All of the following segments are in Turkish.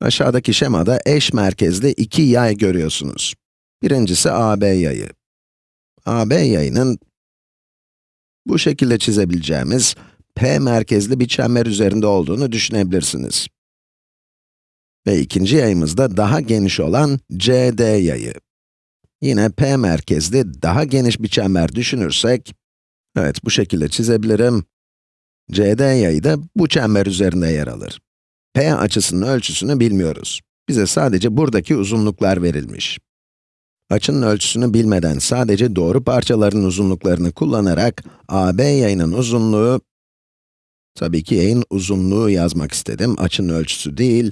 Aşağıdaki şemada eş merkezli iki yay görüyorsunuz. Birincisi AB yayı. AB yayının bu şekilde çizebileceğimiz P merkezli bir çember üzerinde olduğunu düşünebilirsiniz. Ve ikinci yayımız da daha geniş olan CD yayı. Yine P merkezli daha geniş bir çember düşünürsek, evet bu şekilde çizebilirim. CD yayı da bu çember üzerinde yer alır. P açısının ölçüsünü bilmiyoruz. Bize sadece buradaki uzunluklar verilmiş. Açının ölçüsünü bilmeden sadece doğru parçaların uzunluklarını kullanarak AB yayının uzunluğu, tabii ki yayın uzunluğu yazmak istedim, açının ölçüsü değil,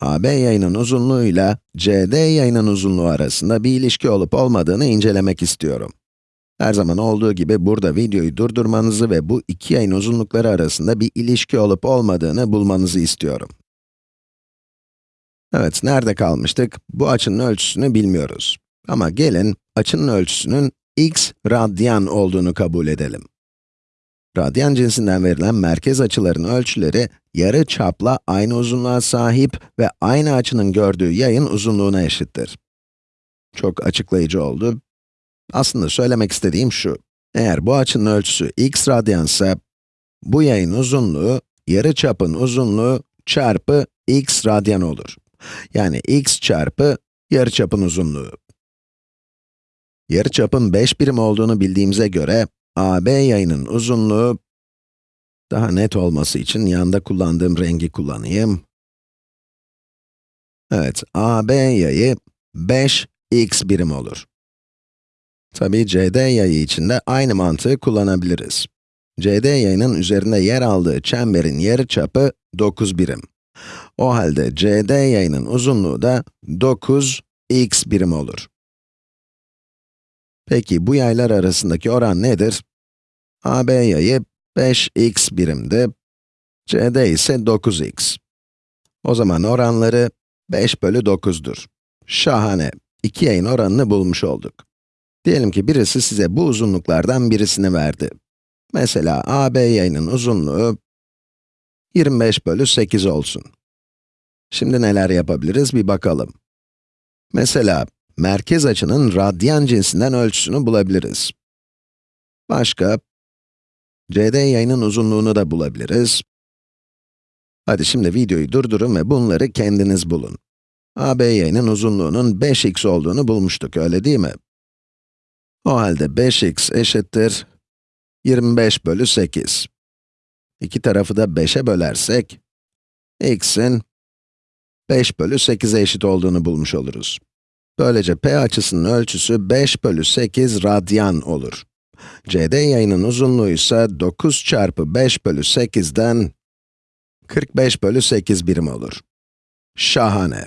AB yayının uzunluğuyla CD yayının uzunluğu arasında bir ilişki olup olmadığını incelemek istiyorum. Her zaman olduğu gibi burada videoyu durdurmanızı ve bu iki yayın uzunlukları arasında bir ilişki olup olmadığını bulmanızı istiyorum. Evet, nerede kalmıştık? Bu açının ölçüsünü bilmiyoruz. Ama gelin, açının ölçüsünün x radyan olduğunu kabul edelim. Radyan cinsinden verilen merkez açıların ölçüleri, yarı çapla aynı uzunluğa sahip ve aynı açının gördüğü yayın uzunluğuna eşittir. Çok açıklayıcı oldu. Aslında söylemek istediğim şu, eğer bu açının ölçüsü x radyansa, bu yayın uzunluğu, yarı çapın uzunluğu çarpı x radyan olur. Yani x çarpı yarıçapın uzunluğu. Yarıçapın 5 birim olduğunu bildiğimize göre, AB yayının uzunluğu, daha net olması için yanda kullandığım rengi kullanayım. Evet, AB yayı 5x birim olur. Tabii CD yayı için de aynı mantığı kullanabiliriz. CD yayının üzerinde yer aldığı çemberin yarıçapı 9 birim. O halde CD yayının uzunluğu da 9x birim olur. Peki bu yaylar arasındaki oran nedir? AB yayı 5x birimdi, CD ise 9x. O zaman oranları 5 bölü 9'dur. Şahane! İki yayın oranını bulmuş olduk. Diyelim ki birisi size bu uzunluklardan birisini verdi. Mesela AB yayının uzunluğu 25 bölü 8 olsun. Şimdi neler yapabiliriz bir bakalım. Mesela, merkez açının radyan cinsinden ölçüsünü bulabiliriz. Başka, CD yayının uzunluğunu da bulabiliriz. Hadi şimdi videoyu durdurun ve bunları kendiniz bulun. AB yayının uzunluğunun 5x olduğunu bulmuştuk, öyle değil mi? O halde 5x eşittir 25 bölü 8. İki tarafı da 5'e bölersek, x'in 5 bölü 8'e eşit olduğunu bulmuş oluruz. Böylece p açısının ölçüsü 5 bölü 8 radyan olur. CD yayının uzunluğu ise 9 çarpı 5 bölü 8'den 45 bölü 8 birim olur. Şahane!